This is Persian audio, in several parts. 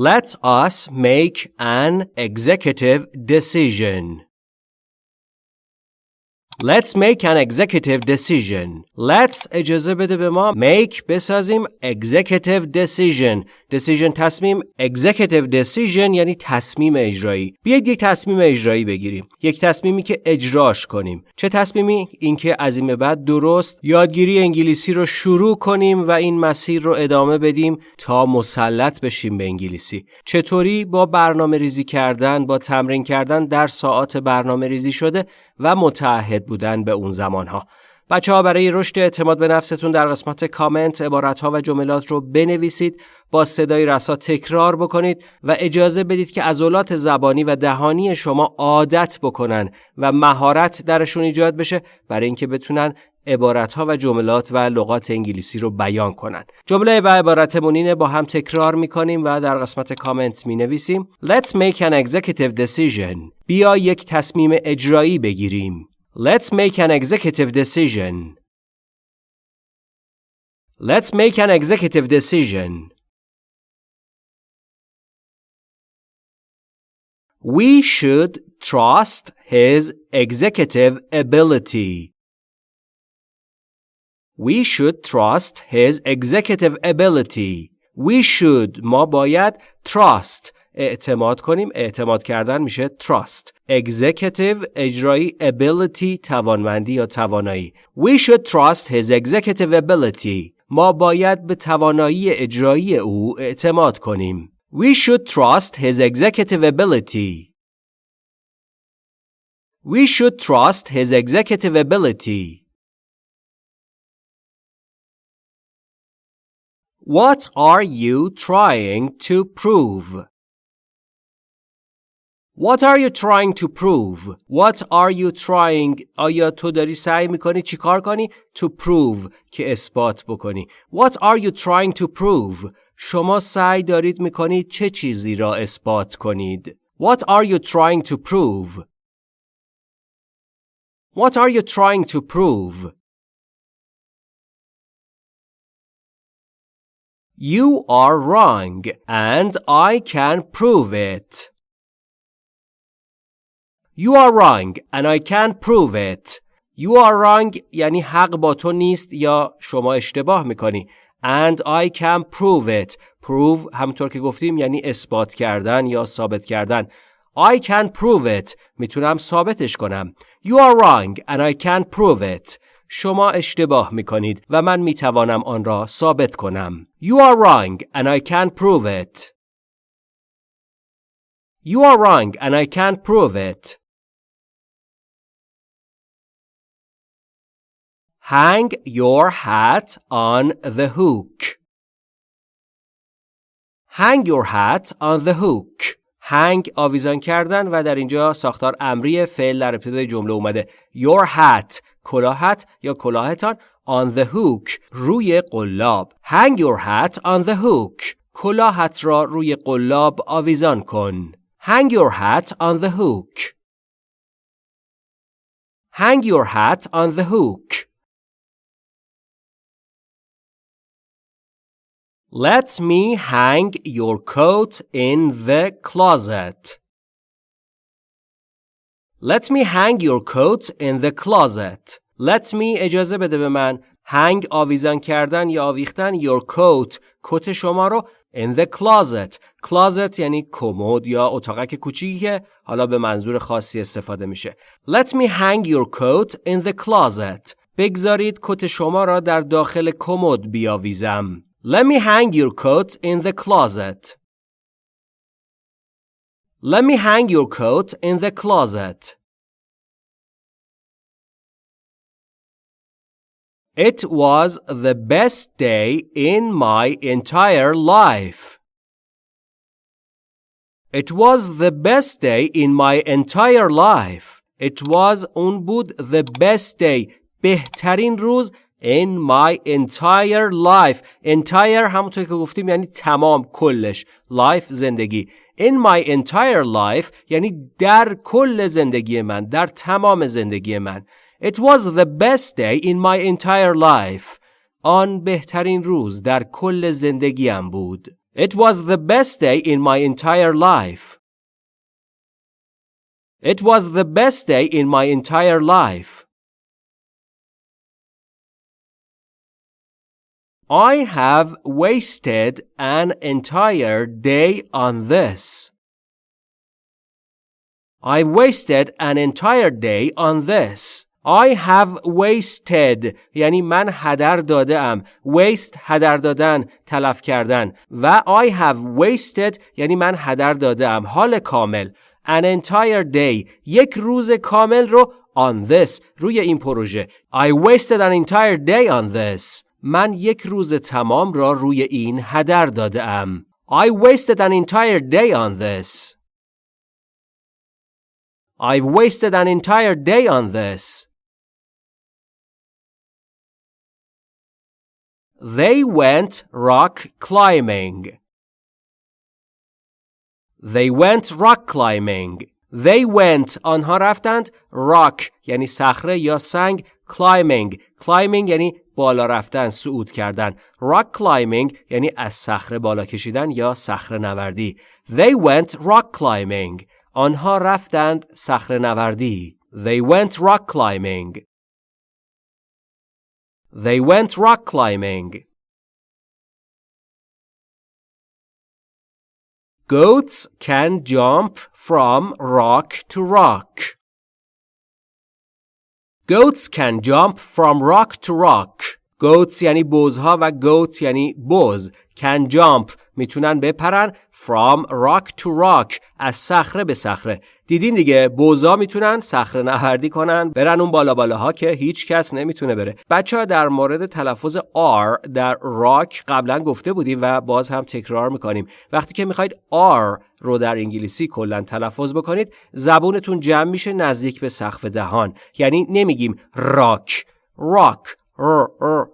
Let us make an executive decision. Let's make an executive decision. Let's اجازه بده به ما make بسازیم executive decision. decision تصمیم executive decision یعنی تصمیم اجرایی. بیایید یک تصمیم اجرایی بگیریم. یک تصمیمی که اجراش کنیم. چه تصمیمی؟ اینکه از این به بعد درست یادگیری انگلیسی رو شروع کنیم و این مسیر رو ادامه بدیم تا مسلط بشیم به انگلیسی. چطوری با برنامه ریزی کردن، با تمرین کردن در ساعات برنامه ریزی شده و متعهد بودن به اون زمانها. بچه ها برای رشد اعتماد به نفستون در قسمت کامنت عبارت ها و جملات رو بنویسید با صدای رسا تکرار بکنید و اجازه بدید که عضلات زبانی و دهانی شما عادت بکنن و مهارت درشون ایجاد بشه برای اینکه بتونن عبارت ها و جملات و لغات انگلیسی رو بیان کنن. جمله و عبارتمون اینه با هم تکرار می‌کنیم و در قسمت کامنت می نویسیم Let's make an executive decision. بیا یک تصمیم اجرایی بگیریم Let's make an executive decision Let's make an executive decision We should trust his executive ability. We should trust his executive ability. We should ما باید trust اعتماد کنیم اعتماد کردن میشه trust executive اجرایی ability توانمندی یا توانایی We should trust his executive ability ما باید به توانایی اجرایی او اعتماد کنیم We should trust his executive ability We should trust his executive ability What are you trying to prove? What are you trying to prove? What are you trying? آیا تو داری سعی میکنی چیکار کنی؟ To prove که اثبات بکنی. What are you trying to prove? شما سعی دارید میکنید چه چیزی را اثبات کنید؟ What are you trying to prove? What are you trying to prove? You are wrong and I can prove it. You are wrong and I can prove it. You are wrong یعنی حق با تو نیست یا شما اشتباه میکنی. And I can prove it. Prove همونطور که گفتیم یعنی اثبات کردن یا ثابت کردن. I can prove it. میتونم ثابتش کنم. You are wrong and I can prove it. شما اشتباه می کنید و من می توانم آن را ثابت کنم. You are wrong and I can prove it. You are wrong and I can prove it. Hang your hat on the hook. Hang your hat on the hook. hang آویزان کردن و در اینجا ساختار امری فعل در ابتدای جمله اومده your hat کلاهت یا کلاهتان on the hook روی قلاب hang your hat on the hook کلاهت را روی قلاب آویزان کن hang your hat on the hook hang your hat on the hook Let me hang your coat in the closet. Let me hang your coat in the closet. Let me اجازه بده به من hang آویزان کردن یا آویختن your coat کت شما رو in the closet closet یعنی کمد یا اتاقک کوچیکی که حالا به منظور خاصی استفاده میشه Let me hang your coat in the closet بگذارید کت شما را در داخل کمد بیاویزم Let me hang your coat in the closet. Let me hang your coat in the closet. It was the best day in my entire life. It was the best day in my entire life. It was اون بود the best day بهترین روز in my entire life entire همونطور که گفتیم یعنی تمام کلش life زندگی in my entire life یعنی در کل زندگی من در تمام زندگی من it was the best day in my entire life آن بهترین روز در کل زندگیم بود It was the best day in my entire life. It was the best day in my entire life. I have wasted an entire day on this. I wasted an entire day on this. I have wasted یعنی من هدر داده ام waste هدر دادن تلف کردن و I have wasted یعنی من هدر داده ام حال کامل an entire day یک روز کامل رو on this روی این پروژه I wasted an entire day on this من یک روز تمام را روی این هدر داده ام I wasted an entire day on this I've wasted an entire day on this They went rock climbing. They went rock climbing. They went آنها رفتند rock یعنی صخره یا سنگ climbing climbing یعنی بالا رفتن صعود کردن rock climbing یعنی از صخره بالا کشیدن یا صخره نوردی They went rock climbing آنها رفتند صخره نوردی They went rock climbing They went rock climbing. Goats can jump from rock to rock. Goats can jump from rock to rock. Goats یعنی بزها و goat یعنی بز. Can jump می‌تونن بپرن from rock to rock از صخره به صخره. دیدین دیگه بوزا می‌تونن صخره نوردی کنن برن اون بالا بالاها که هیچ کس نمی‌تونه بره. بچه ها در مورد تلفظ R در راک قبلا گفته بودیم و باز هم تکرار می‌کنیم. وقتی که می‌خواید R رو در انگلیسی کلا تلفظ بکنید زبونتون جمع میشه نزدیک به سقف دهان. یعنی نمیگیم راک راک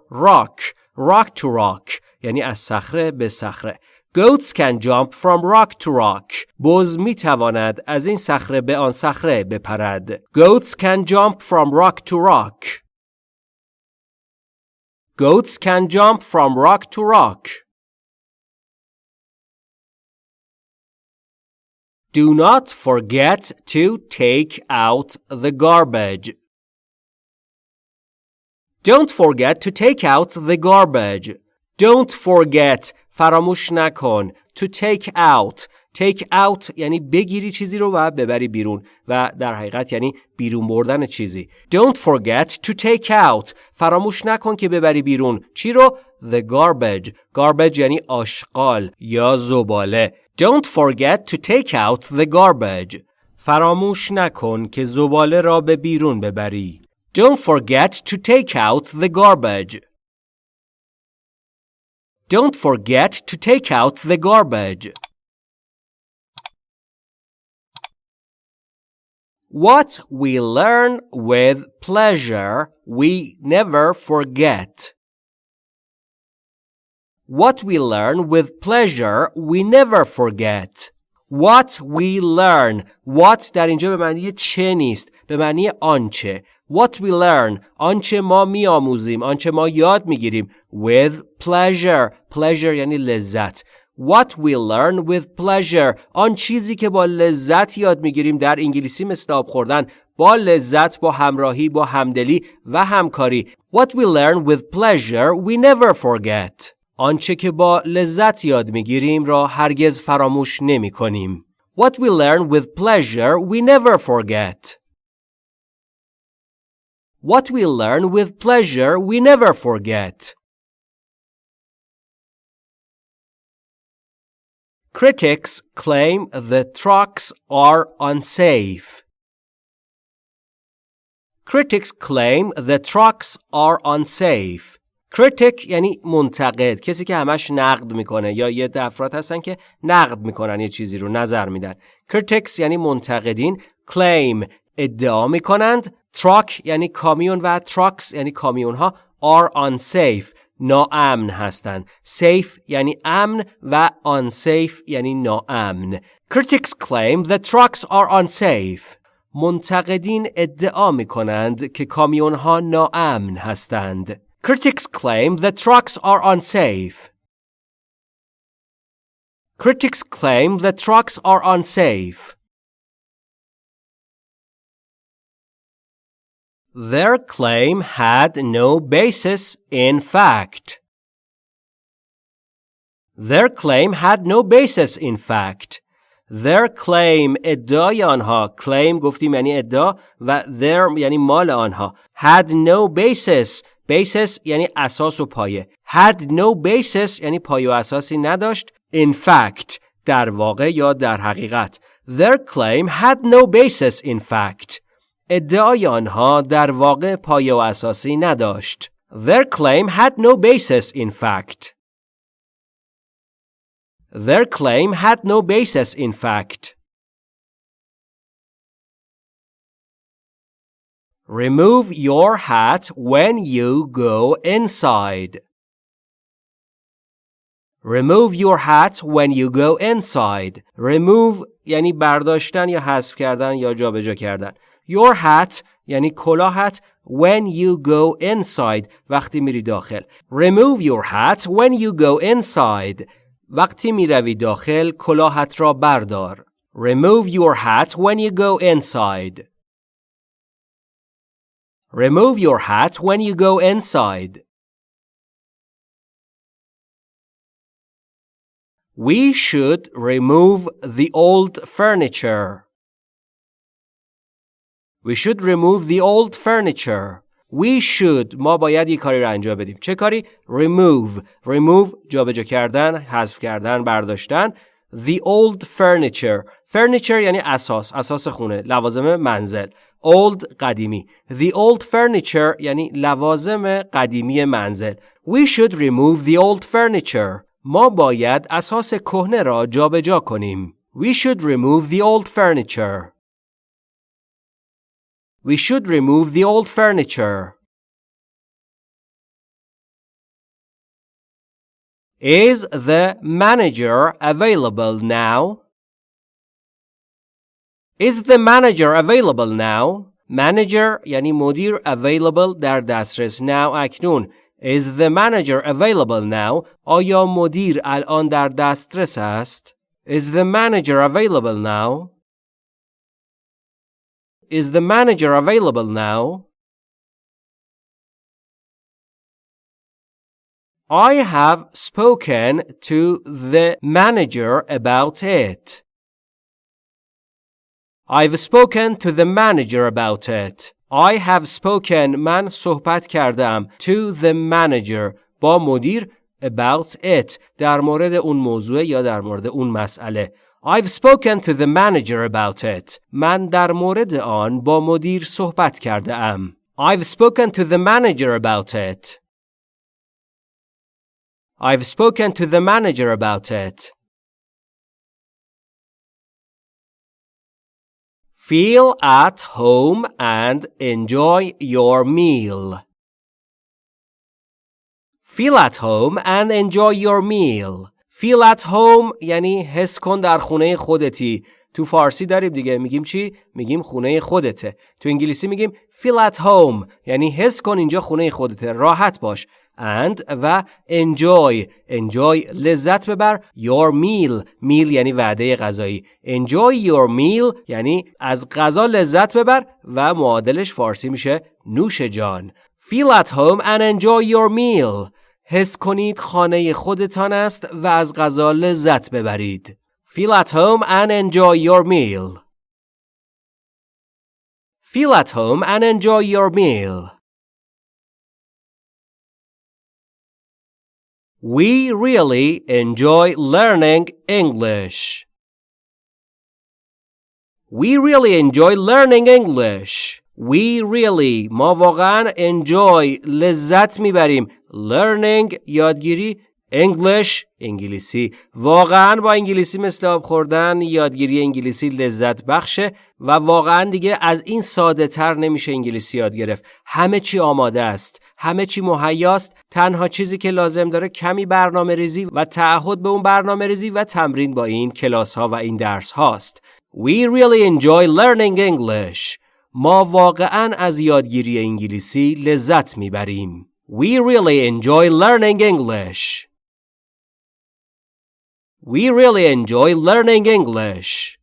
راک راک تو راک یعنی از صخره به صخره. Goats can jump from rock to rock. بز می تواند از این صخره به آن صخره بپرد. Goats can jump from rock to rock. Goats can jump from rock to rock. Do not forget to take out the garbage. Don't forget to take out the garbage. Don't forget فراموش نکن. To take out. Take out یعنی بگیری چیزی رو و ببری بیرون. و در حقیقت یعنی بیرون بردن چیزی. Don't forget to take out. فراموش نکن که ببری بیرون. چی رو؟ The garbage. Garbage یعنی آشغال یا زباله. Don't forget to take out the garbage. فراموش نکن که زباله را به بیرون ببری. Don't forget to take out the garbage. Don't forget to take out the garbage. What we learn with pleasure, we never forget. What we learn with pleasure, we never forget. What we learn. What در اینجا به معنی چه نیست. به معنی آنچه. What we learn. آنچه ما میآموزیم. آنچه ما یاد می‌گیریم. With pleasure. Pleasure یعنی لذت. What we learn with pleasure. آن چیزی که با لذت یاد می‌گیریم در انگلیسی مثل آب خوردن. با لذت با همراهی با همدلی و همکاری. What we learn with pleasure we never forget. آنچه که با لذت یاد می‌گیریم را هرگز فراموش نمی کنیم. What we learn with pleasure we never forget. What we learn with pleasure we never forget. Critics claim the trucks are unsafe. Critics claim the trucks are unsafe. Critic یعنی منتقد کسی که همش نقد می‌کنه یا یه افراد هستن که نقد می‌کنن یه چیزی رو نظر میدن. Critics یعنی منتقدین claim ادعا می‌کنند. Truck یعنی کامیون و trucks یعنی کامیون ها are unsafe ناامن هستند. Safe یعنی امن و unsafe یعنی ناامن. Critics claim that trucks are unsafe. منتقدین ادعا می کنند که کامیون ها ناامن هستند. Critics claim that trucks are unsafe Critics claim the trucks are unsafe. Their claim had no basis in fact. Their claim had no basis in fact. Their claim ادعای آنها claim گفتیم یعنی ادعا و their یعنی مال آنها had no basis basis یعنی اساس و پایه had no basis یعنی پایه و اساسی نداشت in fact در واقع یا در حقیقت their claim had no basis in fact ادعای آنها در واقع پایه و اساسی نداشت their claim had no basis in fact their claim had no basis in fact Remove your hat when you go inside. Remove your hat when you go inside. Remove یعنی برداشتن یا حذف کردن یا جابجا کردن. Your hat یعنی کلاهت when you go inside وقتی میری داخل. Remove your hat when you go inside. وقتی میروی داخل کلاهت را بردار. Remove your hat when you go inside. Remove your hat when you go inside. We should remove the old furniture. We should remove the old furniture. We should ما باید یک کاری را انجام بدیم. چه کاری؟ Remove. Remove جابجا کردن، حذف کردن، برداشتن. The old furniture. Furniture یعنی اساس، اساس خونه، لوازم منزل. old قدیمی the old furniture یعنی لوازم قدیمی منزل we should remove the old furniture ما باید اساس کهنه را جابجا کنیم we should remove the old furniture we should remove the old furniture Is the manager available now? Is the manager available now? Manager یعنی مدیر available در دسترس now اکنون Is the manager available now? آیا مدیر الان در دسترس است؟ Is the manager available now? Is the manager available now? I have spoken to the manager about it. I've spoken to the manager about it. I have spoken من صحبت کردم to the manager با مدیر about it در مورد اون موضوع یا در مورد اون مسئله I've spoken to the manager about it. من در مورد آن با مدیر صحبت کرده ام. I've spoken to the manager about it. I've spoken to the manager about it. Feel at home and enjoy your meal. Feel at home and enjoy your meal. Feel at home یعنی حس کن در خونه خودتی. تو فارسی داریم دیگه میگیم چی؟ میگیم خونه خودته. تو انگلیسی میگیم feel at home یعنی حس کن اینجا خونه خودته. راحت باش. And و enjoy enjoy لذت ببر your meal meal یعنی وعده غذایی enjoy your meal یعنی از غذا لذت ببر و معادلش فارسی میشه نوش جان feel at home and enjoy your meal حس کنید خانه خودتان است و از غذا لذت ببرید feel at home and enjoy your meal feel at home and enjoy your meal We really enjoy learning English. We really enjoy learning English. We really ما واقعا enjoy لذت میبریم learning یادگیری English انگلیسی واقعا با انگلیسی مثل آب خوردن یادگیری انگلیسی لذت بخشه و واقعا دیگه از این ساده تر نمیشه انگلیسی یاد گرفت. همه چی آماده است. همه چی مهیاست. تنها چیزی که لازم داره کمی برنامه ریزی و تعهد به اون برنامه ریزی و تمرین با این کلاس ها و این درس هاست We really enjoy learning English. ما واقعا از یادگیری انگلیسی لذت می‌بریم. We really enjoy learning English. We really enjoy learning English.